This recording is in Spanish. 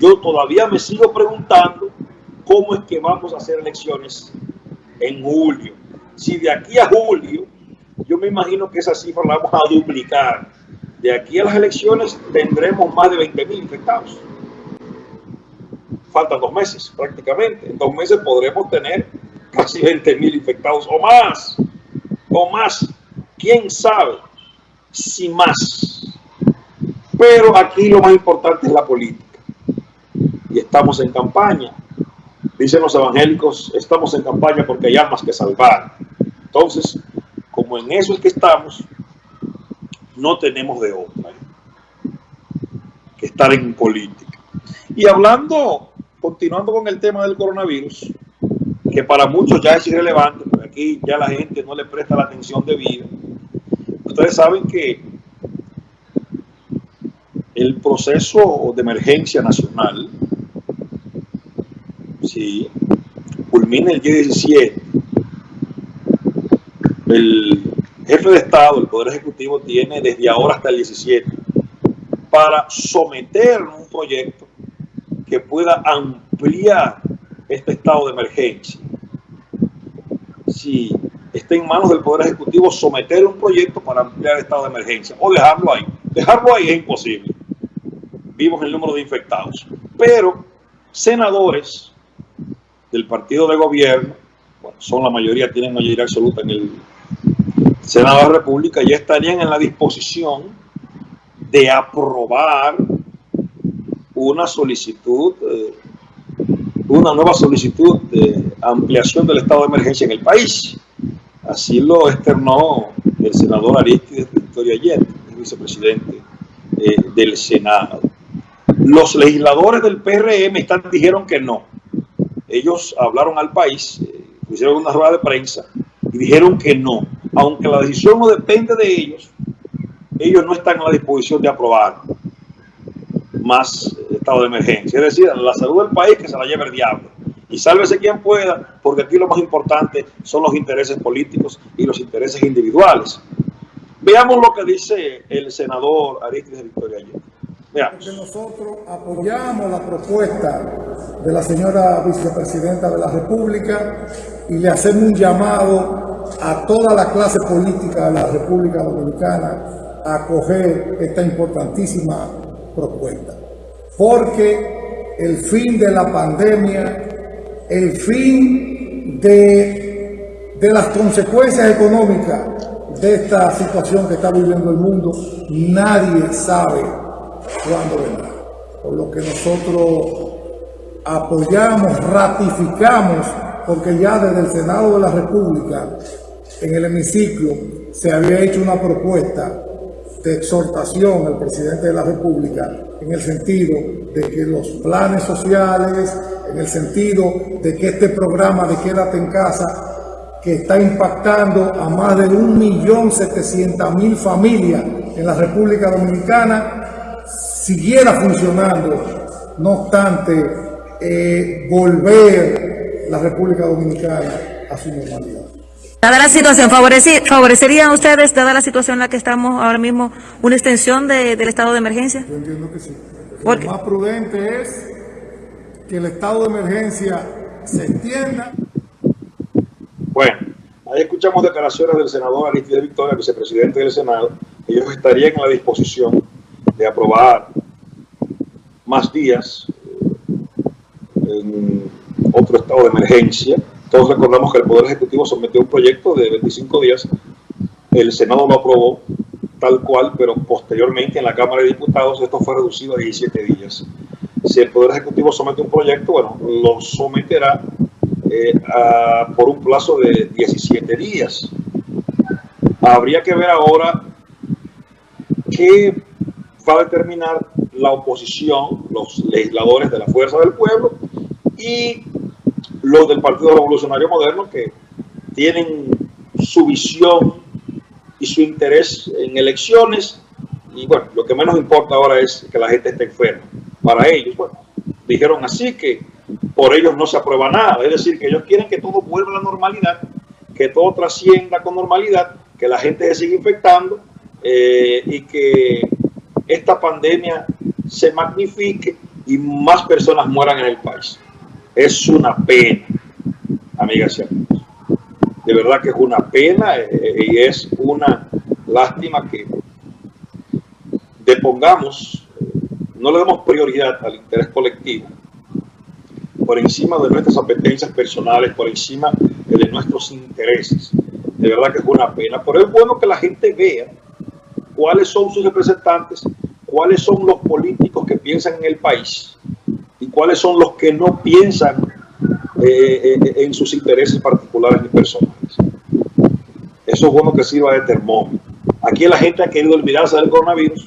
yo todavía me sigo preguntando cómo es que vamos a hacer elecciones en julio. Si de aquí a julio, yo me imagino que esa cifra la vamos a duplicar. De aquí a las elecciones tendremos más de 20 mil infectados. Faltan dos meses prácticamente. En dos meses podremos tener casi 20 mil infectados o más. O más. ¿Quién sabe si más? Pero aquí lo más importante es la política. Estamos en campaña. Dicen los evangélicos, estamos en campaña porque hay almas que salvar. Entonces, como en eso es que estamos, no tenemos de otra que estar en política. Y hablando, continuando con el tema del coronavirus, que para muchos ya es irrelevante, porque aquí ya la gente no le presta la atención debida. Ustedes saben que el proceso de emergencia nacional, si culmina el día 17, el jefe de Estado, el Poder Ejecutivo, tiene desde ahora hasta el 17 para someter un proyecto que pueda ampliar este estado de emergencia. Si está en manos del Poder Ejecutivo someter un proyecto para ampliar el estado de emergencia o dejarlo ahí. Dejarlo ahí es imposible. Vimos el número de infectados. Pero senadores del partido de gobierno, bueno, son la mayoría, tienen mayoría absoluta en el Senado de la República, ya estarían en la disposición de aprobar una solicitud, eh, una nueva solicitud de ampliación del estado de emergencia en el país. Así lo externó el senador Aristides Victoria Ayer, el vicepresidente eh, del Senado. Los legisladores del PRM están, dijeron que no. Ellos hablaron al país, eh, hicieron una rueda de prensa y dijeron que no. Aunque la decisión no depende de ellos, ellos no están en la disposición de aprobar más estado de emergencia. Es decir, la salud del país que se la lleve el diablo. Y sálvese quien pueda, porque aquí lo más importante son los intereses políticos y los intereses individuales. Veamos lo que dice el senador Aristides Victoria Allende. Nosotros apoyamos la propuesta de la señora vicepresidenta de la República y le hacemos un llamado a toda la clase política de la República Dominicana a acoger esta importantísima propuesta. Porque el fin de la pandemia, el fin de las consecuencias económicas de esta situación que está viviendo el mundo, nadie sabe cuándo vendrá. Por lo que nosotros apoyamos, ratificamos, porque ya desde el Senado de la República, en el hemiciclo, se había hecho una propuesta de exhortación al presidente de la República en el sentido de que los planes sociales, en el sentido de que este programa de Quédate en Casa, que está impactando a más de 1.700.000 familias en la República Dominicana, siguiera funcionando, no obstante eh, volver la República Dominicana a su normalidad. Dada la situación, ¿favorecerían ustedes, dada la situación en la que estamos ahora mismo, una extensión del estado de emergencia? Yo entiendo que sí. Lo más prudente es que el estado de emergencia se extienda. Bueno, ahí escuchamos declaraciones del senador Aristides Victoria, vicepresidente del Senado. Ellos estarían en la disposición de aprobar más días en otro estado de emergencia todos recordamos que el Poder Ejecutivo sometió un proyecto de 25 días, el Senado lo aprobó tal cual, pero posteriormente en la Cámara de Diputados esto fue reducido a 17 días. Si el Poder Ejecutivo somete un proyecto, bueno, lo someterá eh, por un plazo de 17 días. Habría que ver ahora qué va a determinar la oposición, los legisladores de la Fuerza del Pueblo y los del Partido Revolucionario Moderno que tienen su visión y su interés en elecciones y bueno, lo que menos importa ahora es que la gente esté enferma. Para ellos, bueno, dijeron así que por ellos no se aprueba nada, es decir, que ellos quieren que todo vuelva a la normalidad, que todo trascienda con normalidad, que la gente se siga infectando eh, y que esta pandemia se magnifique y más personas mueran en el país. Es una pena, amigas y amigos. De verdad que es una pena eh, y es una lástima que depongamos, no le demos prioridad al interés colectivo por encima de nuestras apetencias personales, por encima de nuestros intereses. De verdad que es una pena, pero es bueno que la gente vea cuáles son sus representantes, cuáles son los políticos que piensan en el país y cuáles son los que no piensan eh, eh, en sus intereses particulares ni personales. Eso es bueno que sirva de termómetro. Aquí la gente ha querido olvidarse del coronavirus